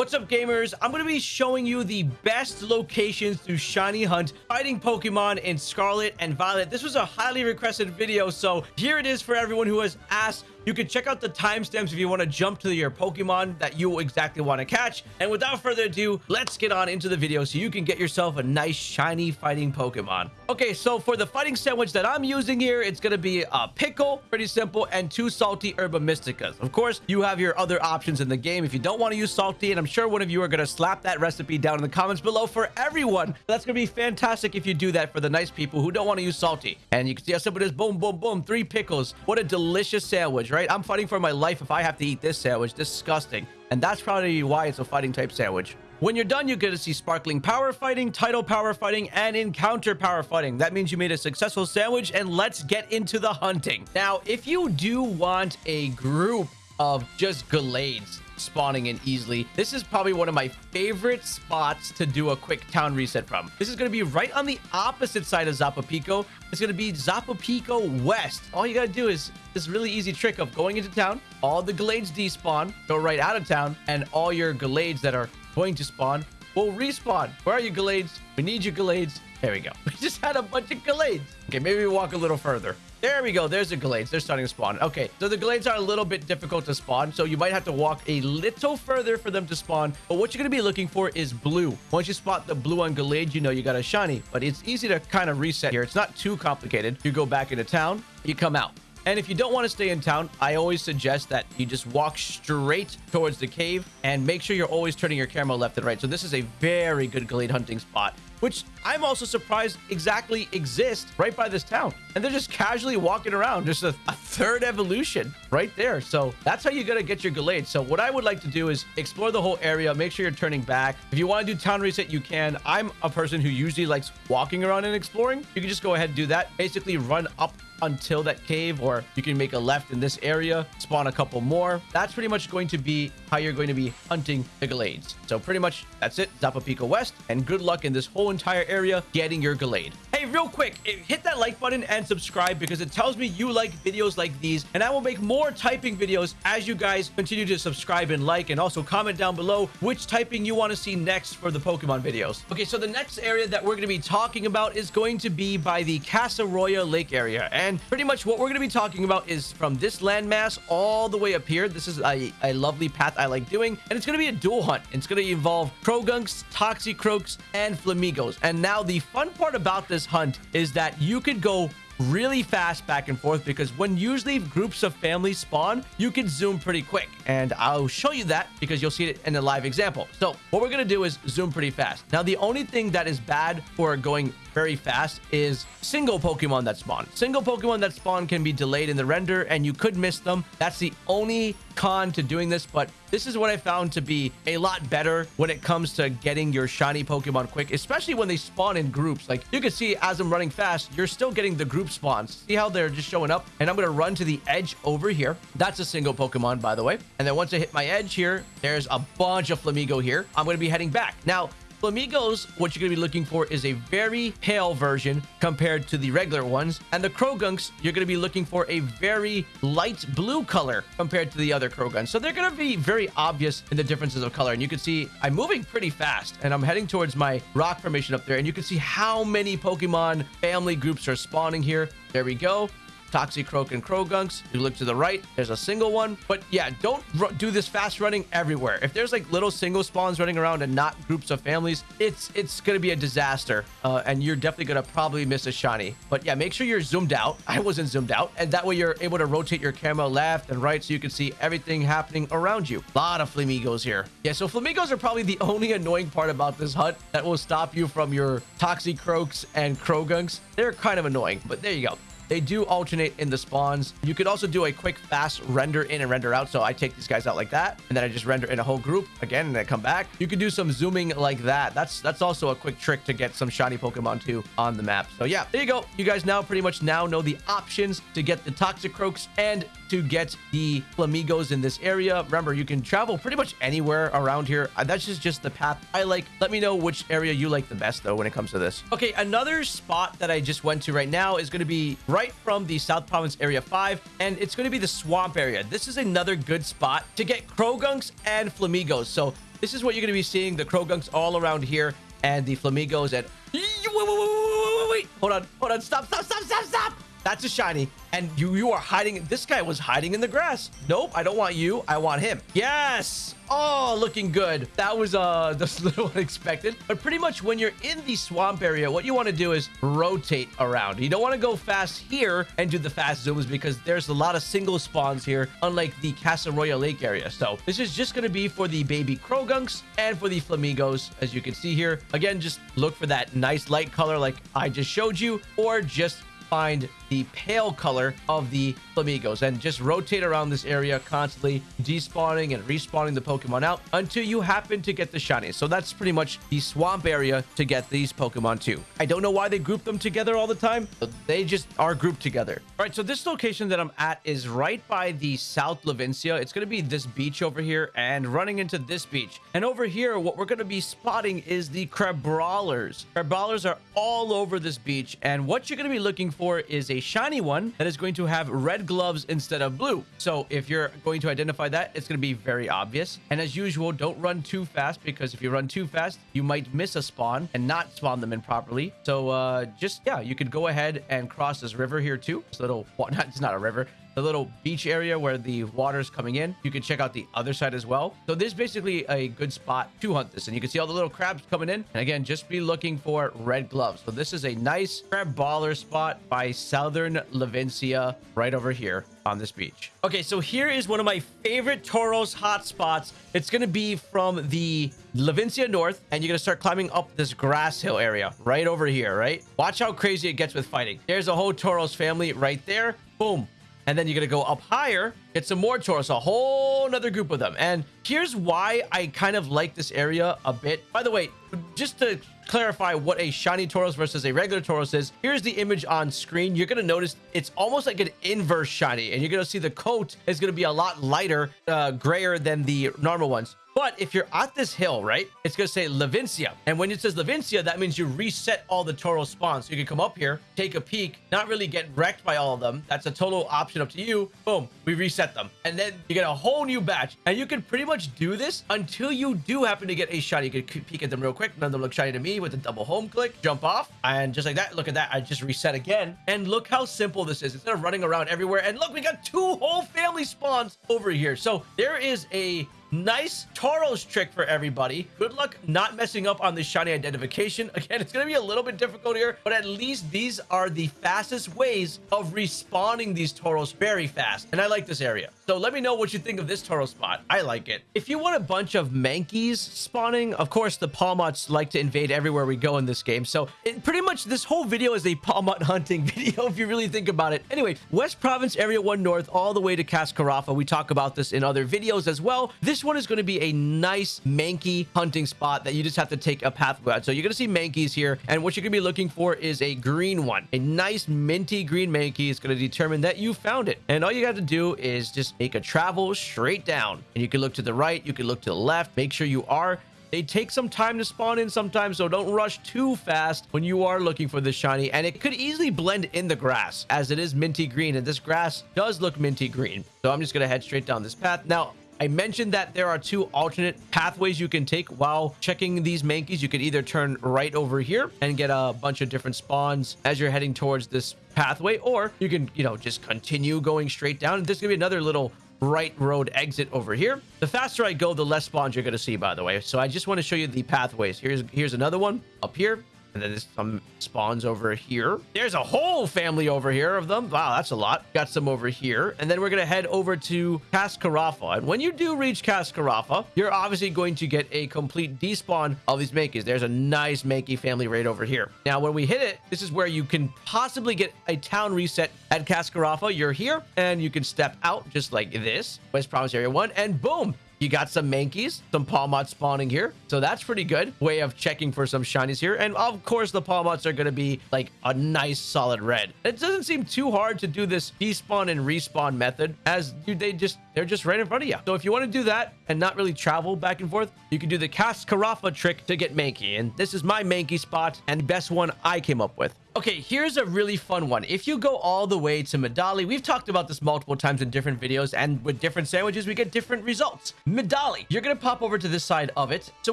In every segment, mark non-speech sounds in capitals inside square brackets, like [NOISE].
What's up, gamers? I'm going to be showing you the best locations to shiny hunt fighting Pokemon in Scarlet and Violet. This was a highly requested video, so here it is for everyone who has asked you can check out the timestamps if you want to jump to your Pokemon that you exactly want to catch. And without further ado, let's get on into the video so you can get yourself a nice shiny fighting Pokemon. Okay, so for the fighting sandwich that I'm using here, it's going to be a pickle, pretty simple, and two salty herba mysticas. Of course, you have your other options in the game if you don't want to use salty, and I'm sure one of you are going to slap that recipe down in the comments below for everyone. That's going to be fantastic if you do that for the nice people who don't want to use salty. And you can see how simple it is. Boom, boom, boom. Three pickles. What a delicious sandwich right? I'm fighting for my life if I have to eat this sandwich. Disgusting. And that's probably why it's a fighting type sandwich. When you're done, you get to see sparkling power fighting, title power fighting, and encounter power fighting. That means you made a successful sandwich, and let's get into the hunting. Now, if you do want a group of just Gallades, spawning in easily. This is probably one of my favorite spots to do a quick town reset from. This is going to be right on the opposite side of Pico. It's going to be Pico West. All you got to do is this really easy trick of going into town, all the Gallades despawn, go right out of town, and all your Gallades that are going to spawn will respawn. Where are you, Gallades? We need you, Gallades. There we go. [LAUGHS] We just had a bunch of Gallades. Okay, maybe we walk a little further. There we go. There's the Gallades. They're starting to spawn. Okay, so the Gallades are a little bit difficult to spawn, so you might have to walk a little further for them to spawn. But what you're going to be looking for is blue. Once you spot the blue on Gallade, you know you got a shiny. But it's easy to kind of reset here. It's not too complicated. You go back into town, you come out. And if you don't want to stay in town, I always suggest that you just walk straight towards the cave and make sure you're always turning your camera left and right. So this is a very good Gallade hunting spot which I'm also surprised exactly exist right by this town. And they're just casually walking around, just a, a third evolution right there. So that's how you're going to get your Gallade. So what I would like to do is explore the whole area, make sure you're turning back. If you want to do town reset, you can. I'm a person who usually likes walking around and exploring. You can just go ahead and do that. Basically run up until that cave or you can make a left in this area spawn a couple more that's pretty much going to be how you're going to be hunting the Gallades so pretty much that's it Pico West and good luck in this whole entire area getting your Gallade hey real quick eh, hit that like button and subscribe because it tells me you like videos like these and I will make more typing videos as you guys continue to subscribe and like and also comment down below which typing you want to see next for the Pokemon videos okay so the next area that we're going to be talking about is going to be by the Casseroya Lake area and pretty much what we're going to be talking about is from this landmass all the way up here. This is a, a lovely path I like doing. And it's going to be a dual hunt. It's going to involve Croagunks, Toxicroaks, and Flamigos. And now the fun part about this hunt is that you could go really fast back and forth because when usually groups of families spawn, you can zoom pretty quick. And I'll show you that because you'll see it in a live example. So what we're going to do is zoom pretty fast. Now, the only thing that is bad for going very fast is single Pokemon that spawn. Single Pokemon that spawn can be delayed in the render and you could miss them. That's the only con to doing this, but this is what I found to be a lot better when it comes to getting your shiny Pokemon quick, especially when they spawn in groups. Like you can see as I'm running fast, you're still getting the group spawns. See how they're just showing up? And I'm going to run to the edge over here. That's a single Pokemon, by the way. And then once I hit my edge here, there's a bunch of Flamigo here. I'm going to be heading back. Now, Flamigos, what you're going to be looking for is a very pale version compared to the regular ones. And the Croagunks, you're going to be looking for a very light blue color compared to the other Croagunks. So they're going to be very obvious in the differences of color. And you can see I'm moving pretty fast and I'm heading towards my rock formation up there. And you can see how many Pokemon family groups are spawning here. There we go. Toxicroak and Croagunks. You look to the right, there's a single one. But yeah, don't do this fast running everywhere. If there's like little single spawns running around and not groups of families, it's it's going to be a disaster. Uh, and you're definitely going to probably miss a shiny. But yeah, make sure you're zoomed out. [LAUGHS] I wasn't zoomed out. And that way you're able to rotate your camera left and right so you can see everything happening around you. A lot of flamingos here. Yeah, so flamingos are probably the only annoying part about this hunt that will stop you from your Toxicroaks and Croagunks. They're kind of annoying, but there you go. They do alternate in the spawns. You could also do a quick fast render in and render out. So I take these guys out like that, and then I just render in a whole group again, and then come back. You could do some zooming like that. That's that's also a quick trick to get some shiny Pokemon too on the map. So yeah, there you go. You guys now pretty much now know the options to get the Toxicroaks and to get the Flamigos in this area. Remember, you can travel pretty much anywhere around here. Uh, that's just, just the path I like. Let me know which area you like the best, though, when it comes to this. Okay, another spot that I just went to right now is going to be right from the South Province Area 5, and it's going to be the Swamp area. This is another good spot to get Croagunks and Flamigos. So this is what you're going to be seeing. The Croagunks all around here and the Flamingos and... Wait, wait, wait, wait, wait, wait. Hold on. Hold on. Stop, stop, stop, stop, stop. That's a shiny. And you you are hiding. This guy was hiding in the grass. Nope, I don't want you. I want him. Yes. Oh, looking good. That was uh [LAUGHS] a little unexpected. But pretty much when you're in the swamp area, what you want to do is rotate around. You don't want to go fast here and do the fast zooms because there's a lot of single spawns here, unlike the Casa Royal Lake area. So this is just going to be for the baby Croagunks and for the Flamingos, as you can see here. Again, just look for that nice light color like I just showed you, or just find the pale color of the Flamingos and just rotate around this area constantly, despawning and respawning the Pokemon out until you happen to get the shiny. So that's pretty much the swamp area to get these Pokemon too. I don't know why they group them together all the time. They just are grouped together. All right, so this location that I'm at is right by the South Levincia. It's going to be this beach over here and running into this beach. And over here, what we're going to be spotting is the Crabrawlers. Crabrawlers are all over this beach. And what you're going to be looking for is a shiny one that is going to have red gloves instead of blue. So if you're going to identify that, it's going to be very obvious. And as usual, don't run too fast because if you run too fast, you might miss a spawn and not spawn them in properly. So uh, just, yeah, you could go ahead and cross this river here too. A little, well, [LAUGHS] not, it's not a river the little beach area where the water's coming in. You can check out the other side as well. So this is basically a good spot to hunt this. And you can see all the little crabs coming in. And again, just be looking for red gloves. So this is a nice Crabrawler spot by Southern Levincia right over here on this beach. Okay, so here is one of my favorite Tauros hotspots. It's going to be from the Levincia North, and you're going to start climbing up this grass hill area right over here, right? Watch how crazy it gets with fighting. There's a whole Tauros family right there. Boom. And then you're to go up higher, get some more Tauros, a whole another group of them. And here's why I kind of like this area a bit. By the way, just to clarify what a shiny Tauros versus a regular Tauros is, here's the image on screen. You're going to notice it's almost like an inverse shiny. And you're going to see the coat is going to be a lot lighter, uh, grayer than the normal ones. But if you're at this hill, right, it's going to say Levincia. And when it says Levincia, that means you reset all the Tauros spawns. So you can come up here, take a peek, not really get wrecked by all of them. That's a total option up to you. Boom, we reset them. And then you get a whole new batch. And you can pretty much do this until you do happen to get a shiny. You can peek at them real quick. None of them look shiny to me with a double home click, jump off. And just like that, look at that. I just reset again. And look how simple this is. Instead of running around everywhere. And look, we got two whole family spawns over here. So there is a Nice Tauros trick for everybody. Good luck not messing up on this shiny identification. [LAUGHS] Again, it's going to be a little bit difficult here, but at least these are the fastest ways of respawning these Tauros very fast. And I like this area. So let me know what you think of this Tauros spot. I like it. If you want a bunch of Mankeys spawning, of course, the Pawmots like to invade everywhere we go in this game. So it, pretty much this whole video is a Pawmot [LAUGHS] hunting video, if you really think about it. Anyway, West Province Area 1 North all the way to Cascarafa. We talk about this in other videos as well. This this one is going to be a nice Mankey hunting spot that you just have to take a pathway out. So you're going to see Mankeys here. And what you're going to be looking for is a green one. A nice minty green Mankey is going to determine that you found it. And all you got to do is just make a travel straight down. And you can look to the right. You can look to the left. Make sure you are they take some time to spawn in sometimes, so don't rush too fast when you are looking for the shiny. And it could easily blend in the grass as it is minty green. And this grass does look minty green. So I'm just going to head straight down this path. Now, I mentioned that there are two alternate pathways you can take while checking these Mankeys. You could either turn right over here and get a bunch of different spawns as you're heading towards this pathway, or you can, you know, just continue going straight down. There's gonna be another little right road exit over here. The faster I go, the less spawns you're going to see, by the way. So I just want to show you the pathways. Here's here's another one up here. And then there's some spawns over here. There's a whole family over here of them. Wow, that's a lot. Got some over here. And then we're going to head over to Cascarafa. And when you do reach Cascarafa, you're obviously going to get a complete despawn of these Mankeys. There's a nice Mankey family right over here. Now, when we hit it, this is where you can possibly get a town reset at Cascarafa. You're here and you can step out just like this. West Province Area 1 and boom, you got some Mankeys, some Pawmots spawning here. So that's pretty good way of checking for some shinies here. And of course, the Pawmots are going to be like a nice solid red. It doesn't seem too hard to do this despawn and respawn method as they just, they're just right in front of you. So if you want to do that and not really travel back and forth, you can do the Cast Cascarafa trick to get Mankey. And this is my Mankey spot and best one I came up with. Okay, here's a really fun one. If you go all the way to Medali, we've talked about this multiple times in different videos, and with different sandwiches, we get different results. Medali, you're going to pop over to this side of it. So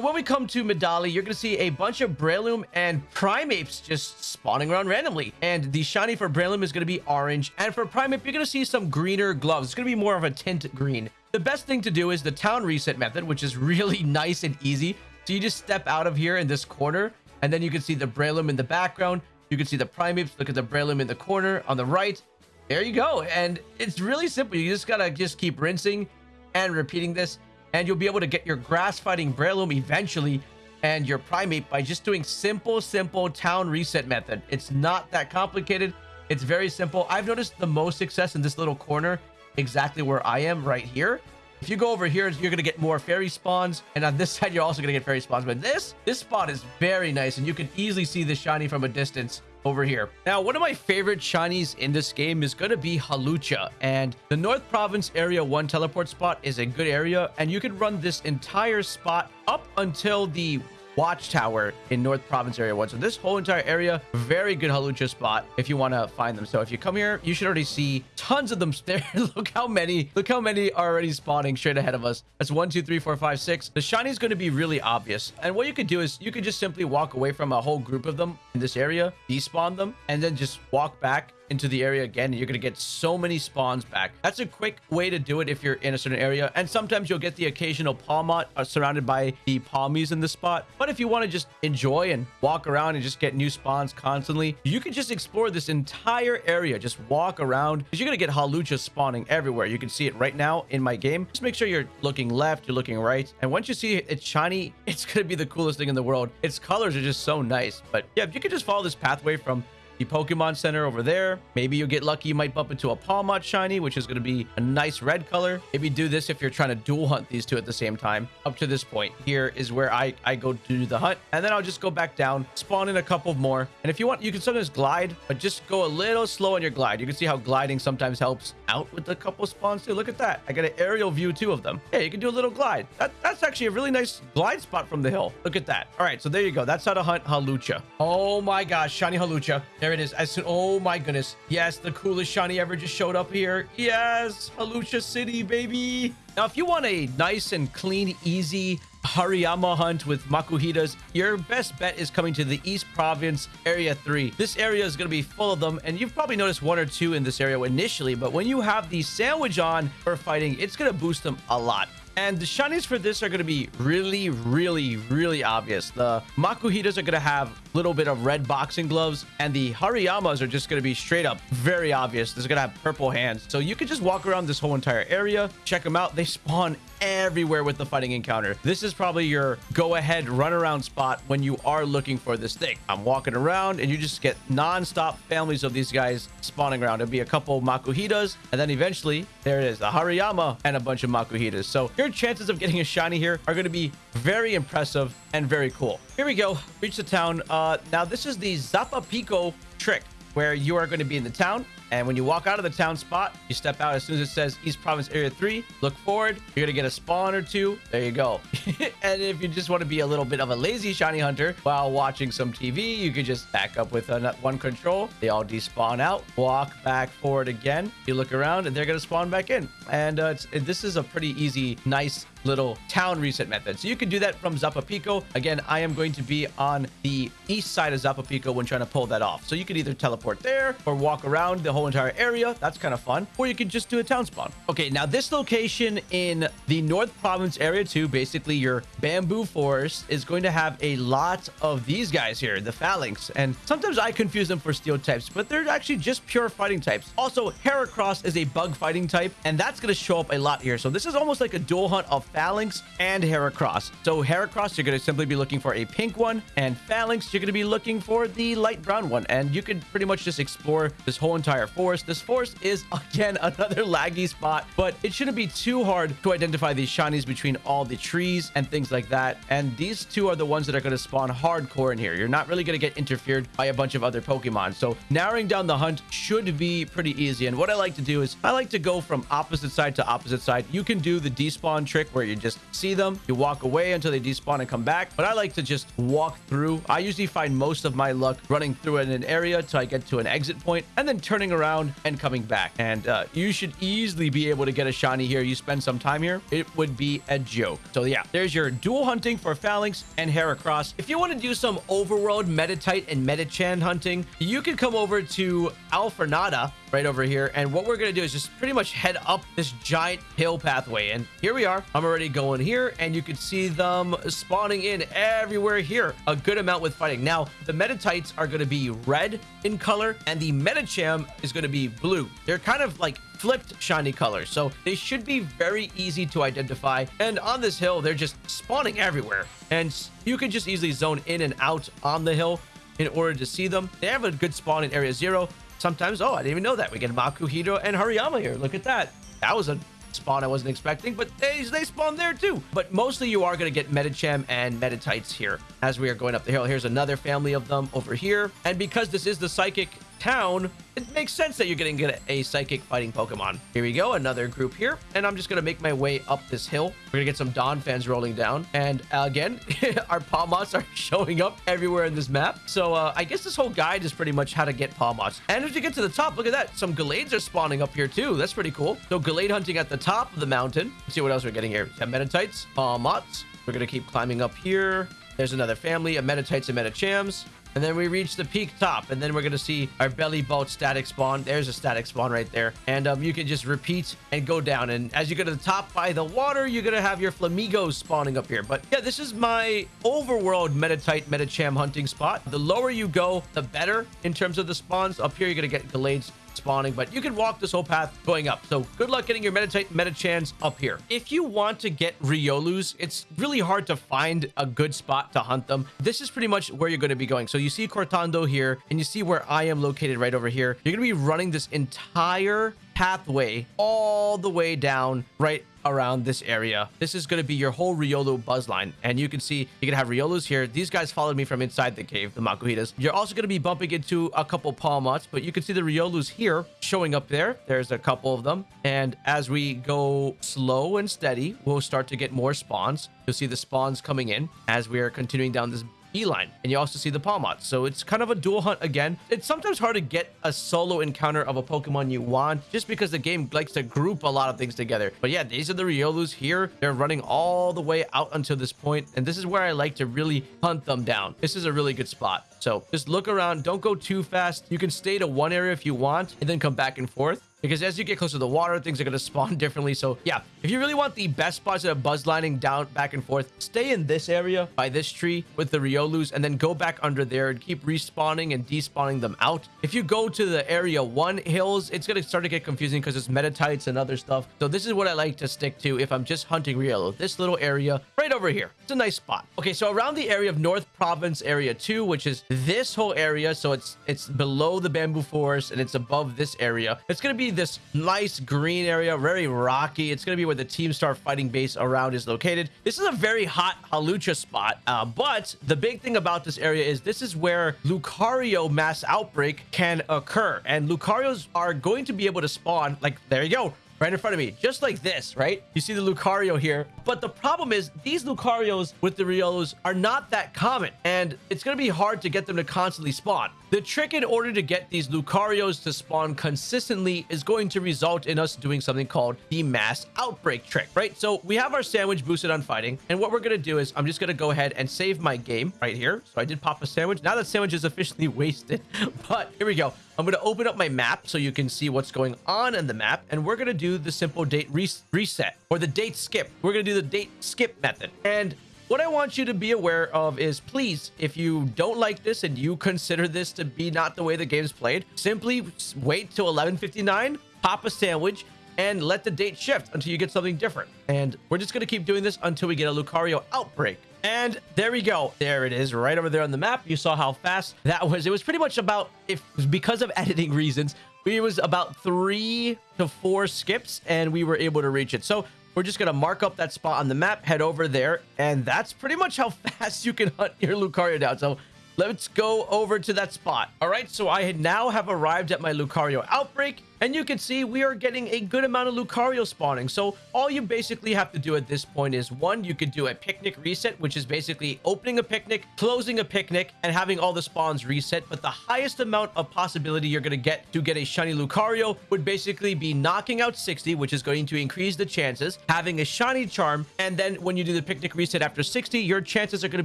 when we come to Medali, you're going to see a bunch of Breloom and Primeapes just spawning around randomly. And the shiny for Breloom is going to be orange. And for Primeape, you're going to see some greener gloves. It's going to be more of a tint green. The best thing to do is the town reset method, which is [LAUGHS] really nice and easy. So you just step out of here in this corner, and then you can see the Breloom in the background. You can see the Primeapes. Look at the Breloom in the corner on the right. There you go. And it's really simple. You just gotta just keep rinsing and repeating this. And you'll be able to get your grass fighting Breloom eventually and your Primeape by just doing simple, simple town reset method. It's not that complicated. It's very simple. I've noticed the most success in this little corner exactly where I am right here. If you go over here, you're going to get more fairy spawns. And on this [LAUGHS] side, you're also going to get fairy spawns. But this, this spot is very nice. And you can easily see the shiny from a distance over here. Now, one of my favorite shinies in this game is going to be Hawlucha. And the North Province Area 1 teleport spot is a good area. And you can run this entire spot up until the watchtower in North Province Area 1. So this whole entire area, very good Hawlucha spot if you want to find them. So if you come here, you should already see tons of them [LAUGHS] there. look how many, look how many are already spawning straight ahead of us. That's one, two, three, four, five, six. The shiny is going to be really obvious. And what you could do is you could just simply walk away from a whole group of them in this area, despawn them, and then just walk back into the area again you're gonna get so many spawns back. That's a quick way to do it if you're in a certain area and sometimes you'll get the occasional Pawmot uh, surrounded by the Pawmis in the spot. But if you want to just enjoy and walk around and just get new spawns constantly you can just explore this entire area. Just walk around because you're gonna get Hawlucha spawning everywhere. You can see it right now in my game. Just make sure you're looking left you're looking right and once you see it shiny [LAUGHS] it's gonna be the coolest thing in the world. Its colors are just so nice. But yeah if you could just follow this pathway from the Pokemon Center over there. Maybe you'll get lucky. You might bump into a Pawmot Shiny, which is going to be a nice red color. Maybe do this if you're trying to dual hunt these two at the same time. Up to this point, here is where I, I go to do the hunt. And then I'll just go back down, spawn in a couple more. And if you want, you can sometimes glide, but just go a little slow on your glide. You can see how gliding sometimes helps out with a couple spawns too. Look at that. I got an aerial view, two of them. Yeah, you can do a little glide. That, that's actually a really nice glide spot from the hill. Look at that. All right, so there you go. That's how to hunt Hawlucha. Oh my gosh, shiny Hawlucha. There there it is. As soon, oh my goodness. Yes, the coolest shiny ever just showed up here. Yes, Hawlucha City, baby. Now, if you want a nice and clean, easy Hariyama hunt with Makuhitas, your best bet is coming to the East Province Area 3. This area is going to be full of them, and you've probably noticed one or two in this area initially, but when you have the sandwich on for fighting, it's going to boost them a lot. And the shinies for this are going to be really, really, really obvious. The Makuhitas are going to have a little bit of red boxing gloves, and the Hariyamas are just going to be straight up very obvious. They're going to have purple hands. So you can just walk around this whole entire area, check them out. They spawn everywhere with the fighting encounter. This is probably your go ahead run around spot when you are looking for this thing. I'm walking around and you just get non-stop families of these guys spawning around. It'll be a couple Makuhitas and then eventually there it is, a Hariyama and a bunch of Makuhitas. So your chances of getting a shiny here are going to be very impressive and very cool. Here we go. Reach the town. Uh, now this is the Zapapico trick where you are going to be in the town and when you walk out of the town spot, you step out as soon as it says East Province Area 3, look forward, you're going to get a spawn or two. There you go. [LAUGHS] and if you just want to be a little bit of a lazy shiny hunter while watching some TV, you could just back up with one control. They all despawn out, walk back forward again. You look around and they're going to spawn back in. And uh, this is a pretty easy, nice little town reset method. So you can do that from Zapapico. Again, I am going to be on the east side of Zapapico when trying to pull that off. So you can either teleport there or walk around the whole entire area. That's kind of fun. Or you can just do a town spawn. Okay, now this location in the North Province area 2, basically your bamboo forest, is going to have a lot of these guys here, the Falinks. And sometimes I confuse them for steel types, but they're actually just pure fighting types. Also, Heracross is a bug fighting type, and that's going to show up a lot here. So this is almost like a dual hunt of Falinks and Heracross. So Heracross, you're going to simply be looking for a pink one, and Falinks, you're going to be looking for the light brown one. And you can pretty much just explore this whole entire forest. This forest is, [LAUGHS] again, another laggy spot, but it shouldn't be too hard to identify these shinies between all the trees and things like that. And these two are the ones that are going to spawn hardcore in here. You're not really going to get interfered by a bunch of other Pokemon. So narrowing down the hunt should be pretty easy. And what I like to do is I like to go from opposite side to opposite side. You can do the despawn trick where you just see them, you walk away until they despawn and come back. But I like to just walk through. I usually find most of my luck running through in an area till I get to an exit point and then turning around and coming back. And uh, you should easily be able to get a shiny here. You spend some time here, it would be a joke. So yeah, there's your dual hunting for Falinks and Heracross. If you want to do some overworld Meditite and Medicham hunting, you can come over to Alfornada right over here. And what we're going to do is just pretty much head up this giant hill pathway. And here we are. I'm already going here and you can see them spawning in everywhere here. A good amount with fighting. Now, the Meditites are going to be red in color and the Medicham is going to be blue. They're kind of like flipped shiny colors. So they should be very easy to identify. And on this hill, they're just spawning everywhere. And you can just easily zone in and out on the hill in order to see them. They have a good spawn in area zero. Sometimes, oh, I didn't even know that. We get Makuhita and Hariyama here. Look at that. That was a spawn I wasn't expecting, but they, they spawn there too. But mostly you are going to get Medicham and Meditites here as we are going up the hill. Here's another family of them over here. And because this is the Psychic town, it makes sense that you're going to get a psychic fighting Pokemon. Here we go, another group here. And I'm just going to make my way up this hill. We're going to get some Donphans rolling down. And again, [LAUGHS] our Pawmots are showing up everywhere in this map. So uh, I guess this whole guide is pretty much how to get Pawmots. And as you get to the top, look at that. Some Gallades are spawning up here too. That's pretty cool. So Gallade hunting at the top of the mountain. Let's see what else we're getting here. We have Meditites, Pawmots. We're going to keep climbing up here. There's another family of Meditites and Medichams. And then we reach the peak top, and then we're going to see our Bellibolt static spawn. There's a static spawn right there. And um, you can just repeat and go down. And as you go to the top by the water, you're going to have your Flamigos spawning up here. But yeah, this is my overworld Meditite Medicham hunting spot. The lower you go, the better in terms of the spawns. Up here, you're going to get Gallades spawning, but you can walk this whole path going up. So good luck getting your Meditite Medichams up here. If you want to get Riolus, it's really hard to find a good spot to hunt them. This is pretty much where you're going to be going. So you see Cortondo here, and you see where I am located right over here. You're going to be running this entire pathway all the way down right around this area. This is going to be your whole Riolu buzz line. And you can see you can have Riolus here. These guys followed me from inside the cave, the Makuhitas. You're also going to be bumping into a couple Pawmots, but you can see the Riolus here showing up there. There's a couple of them. And as we go slow and steady, we'll start to get more spawns. You'll see the spawns coming in as we are continuing down this Beeline. And you also see the Pawmot. So it's kind of a dual hunt again. It's sometimes hard to get a solo encounter of a Pokemon you want just because the game likes to group a lot of things together. But yeah, these are the Riolus here. They're running all the way out until this point, And this is where I like to really hunt them down. This is a really good spot. So just look around. Don't go too fast. You can stay to one area if you want and then come back and forth because as you get closer to the water, things are going to spawn [LAUGHS] differently. So yeah, if you really want the best spots of buzz lining down back and forth, stay in this area by this tree with the Riolus and then go back under there and keep respawning and despawning them out. If you go to the area one hills, it's going to start to get confusing because it's Meditites and other stuff. So this is what I like to stick to if I'm just hunting Riolu. This little area right over here. It's a nice spot. Okay, so around the area of North Province Area 2, which is this whole area, so it's it's below the bamboo forest and it's above this area. It's going to be this nice green area, very rocky. It's going to be where the Team Star fighting base around is located. This is a very hot Hawlucha spot, uh, but the big thing about this area is this is where Lucario mass outbreak can occur. And Lucarios are going to be able to spawn, like, there you go, right in front of me, just like this, right? You see the Lucario here. But the problem is these Lucarios with the Riolus are not that common, and it's going to be hard to get them to constantly spawn. The trick in order to get these Lucarios to spawn consistently is going to result in us doing something called the mass outbreak trick, right? So we have our sandwich boosted on fighting, and what we're going to do is I'm just going to go ahead and save my game right here. So I did pop a sandwich. Now that sandwich is officially [LAUGHS] wasted, [LAUGHS] but here we go. I'm going to open up my map so you can see what's going on in the map. And we're going to do the simple date res reset or the date skip. We're going to do the date skip method. And what I want you to be aware of is please, if you don't like this and you consider this to be not the way the game's played, simply wait till 11.59, pop a sandwich, and let the date shift until you get something different. And we're just going to keep doing this until we get a Lucario outbreak. And there we go. There it is right over there on the map. You saw how fast that was. It was pretty much about, if because of [LAUGHS] editing reasons, it was about three to four skips and we were able to reach it. So we're just going to mark up that spot on the map, head over there, and that's pretty much how [LAUGHS] fast you can hunt your Lucario down. So let's go over to that spot. All right, so I now have arrived at my Lucario outbreak. And you can see we are getting a good amount of Lucario spawning. So all you basically have to do at this point is one, you could do a picnic reset, which is basically opening a picnic, closing a picnic, and having all the spawns reset. But the highest amount of possibility you're going to get to get a shiny Lucario would basically be knocking out 60, which is going to increase the chances, having a shiny charm, and then when you do the picnic reset after 60, your chances are going to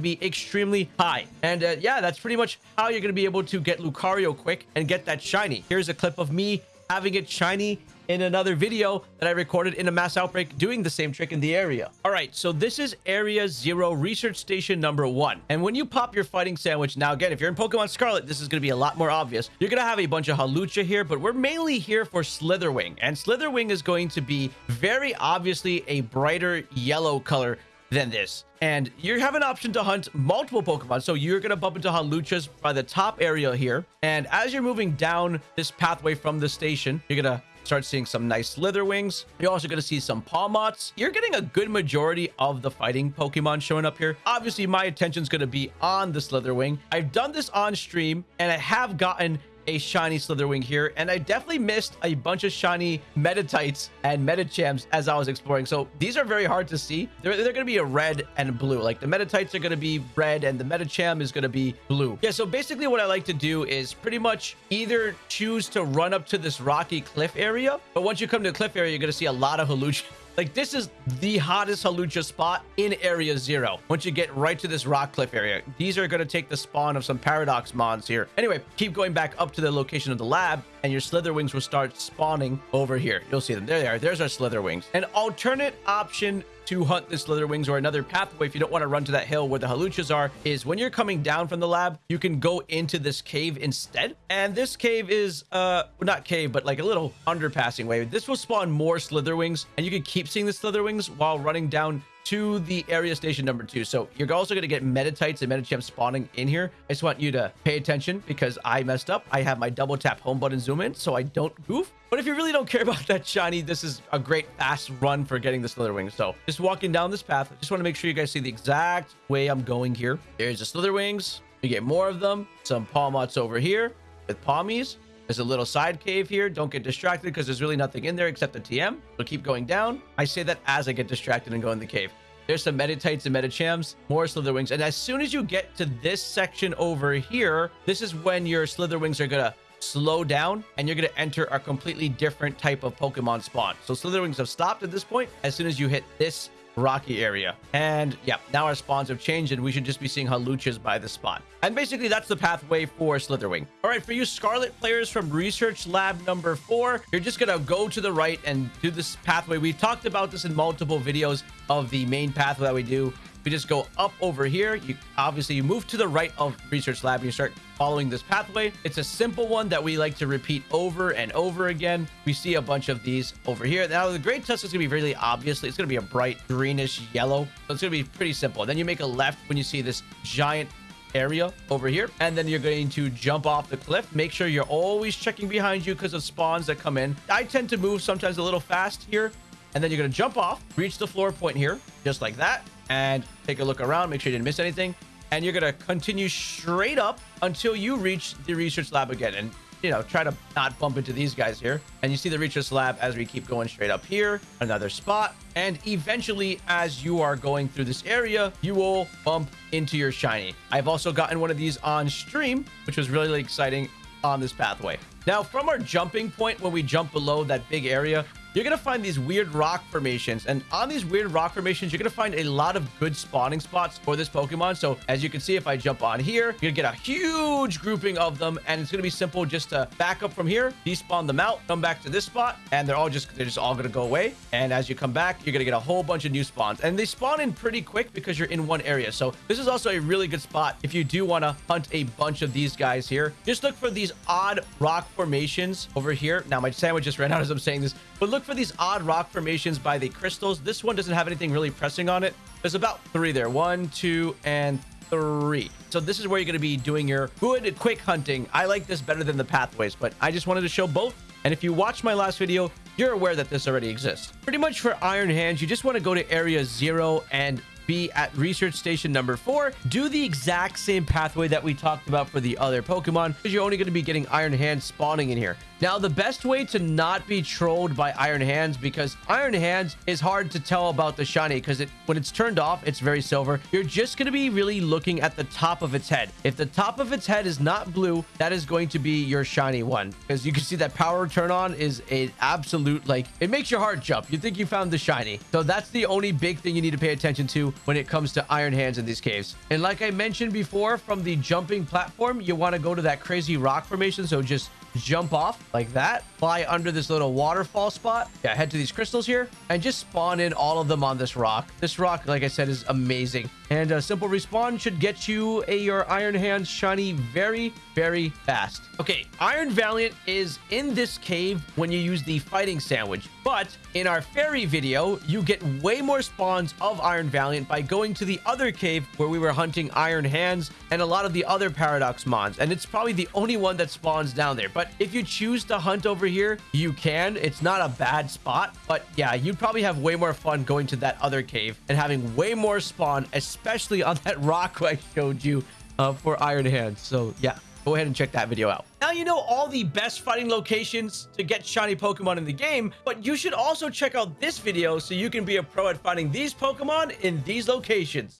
be extremely high. And uh, yeah, that's pretty much how you're going to be able to get Lucario quick and get that shiny. Here's a clip of me having it shiny in another video that I recorded in a mass outbreak doing the same trick in the area. All right, so this is Area Zero Research Station number one. And when you pop your fighting sandwich, now again, if you're in Pokemon Scarlet, this is going to be a lot more obvious. You're going to have a bunch of Hawlucha here, but we're mainly here for Slitherwing. And Slitherwing is going to be very obviously a brighter yellow color than this. And you have an option to hunt multiple Pokemon. So you're going to bump into Hawluchas by the top area here. And as you're moving down this pathway from the station, you're going to start seeing some nice Slitherwings. You're also going to see some Pawmots. You're getting a good majority of the fighting Pokemon showing up here. Obviously, my attention is going to be on the Slitherwing. I've done this on stream, and I have gotten a shiny Slitherwing here, and I definitely missed a bunch of shiny Meditites and Medichams as I was exploring. So these are very hard to see. They're, they're going to be a red and blue. Like the Meditites are going to be red and the Medicham is going to be blue. Yeah, so basically what I like to do is pretty much either choose to run up to this rocky cliff area, but once you come to the cliff area, you're going to see a lot of Hawlucha like, this is the hottest Hawlucha spot in Area Zero. Once you get right to this rock cliff area, these are going to take the spawn of some Paradox Mons here. Anyway, keep going back up to the location of the lab, and your Slitherwings will start spawning over here. You'll see them. There they are. There's our Slitherwings. An alternate option to hunt the Slitherwings or another pathway if you don't want to run to that hill where the Hawluchas are is when you're coming down from the lab, you can go into this cave instead. And this cave is, uh, not cave, but like a little underpassing way. This will spawn more Slitherwings and you can keep seeing the Slitherwings while running down to the area station number two. So you're also going to get Meditites and Medicham spawning in here. I just want you to pay attention because I messed up. I have my double tap home button zoom in so I don't goof. But if you really don't [LAUGHS] care about that shiny, this is a great fast run for getting the Slitherwing. So just walking down this path, I just want to make sure you guys see the exact way I'm going here. There's the Slitherwings. You get more of them. Some Pawmots over here with Pawmis. There's a little side cave here. Don't get distracted because there's really nothing in there except the TM. So keep going down. I say that as I get distracted and go in the cave. There's some Meditites and Medichams, more Slitherwings. And as soon as you get to this section over here, this is when your Slitherwings are going to slow down and you're going to enter a completely different type of Pokemon spawn. So Slitherwings have stopped at this point as soon as you hit this rocky area. And yeah, now our spawns have changed and we should just be seeing Hawluchas by the spot. And basically that's the pathway for Slitherwing. All right, for you Scarlet players from Research Lab number four, you're just gonna go to the right and do this pathway. We've talked about this in multiple videos of the main pathway that we do we just go up over here. You obviously you move to the right of research lab. And you start following this pathway. It's a simple one that we like to repeat over and over again. We see a bunch of these over here. Now the Great Tusk is gonna be really obviously it's gonna be a bright greenish yellow. So it's gonna be pretty simple. Then you make a left when you see this giant area over here and then you're going to jump off the cliff make sure you're always checking behind you because of spawns that come in i tend to move sometimes a little fast here and then you're going to jump off reach the floor point here just like that and take a look around, make sure you didn't miss anything. And you're going to continue straight up until you reach the research lab again. And, you know, try to not bump into these guys here. And you see the research lab as we keep going straight up here, another spot. And eventually, as you are going through this area, you will bump into your shiny. I've also gotten one of these on stream, which was really, really exciting on this pathway. Now, from our jumping point, when we jump below that big area, you're going to find these weird rock formations. And on these weird rock formations, you're going to find a lot of good spawning spots for this Pokemon. So as you can see, if I jump on here, you're going to get a huge grouping of them. And it's going to be simple just to back up from here, despawn them out, come back to this spot, and they're all just, they're just all going to go away. And as you come back, you're going to get a whole bunch of new spawns. And they spawn in pretty quick because you're in one area. So this is also a really good spot if you do want to hunt a bunch of these guys here. Just look for these odd rock formations over here. Now, my sandwich just ran out as I'm saying this, but look for these odd rock formations by the crystals. This one doesn't have anything really pressing on it. There's about three there. One, two, and three. So this is where you're going to be doing your good quick hunting. I like this better than the pathways, but I just wanted to show both. And if you watched my last video, you're aware that this already exists. Pretty much for Iron Hands, you just want to go to area zero and be at research station number four. Do the exact same pathway that we talked about for the other Pokemon because you're only going to be getting Iron Hands spawning in here. Now, the best way to not be trolled by Iron Hands, because Iron Hands is hard to tell about the shiny, because it when it's turned off, it's very silver. You're just going to be really looking at the top of its head. If the top of its head is not blue, that is going to be your shiny one, because you can see that power turn on is an absolute, like, it makes your heart jump. You think you found the shiny. So that's the only big thing you need to pay attention to when it comes to Iron Hands in these caves. And like I mentioned before, from the jumping platform, you want to go to that crazy rock formation. So just jump off like that, fly under this little waterfall spot. Yeah, head to these crystals here and just spawn in all of them on this rock. This rock, like I said, is amazing. And a simple respawn should get you a your Iron Hands shiny very, very fast. Okay, Iron Valiant is in this cave when you use the fighting sandwich. But in our fairy video, you get way more spawns of Iron Valiant by going to the other cave where we were hunting Iron Hands and a lot of the other Paradox Mons. And it's probably the only one that spawns down there. But if you choose to hunt over here, you can. It's not a bad spot. But yeah, you'd probably have way more fun going to that other cave and having way more spawn, especially on that rock I showed you uh, for Iron Hands. So yeah, go ahead and check that video out. Now you know all the best fighting locations to get shiny Pokemon in the game, but you should also check out this video so you can be a pro at finding these Pokemon in these locations.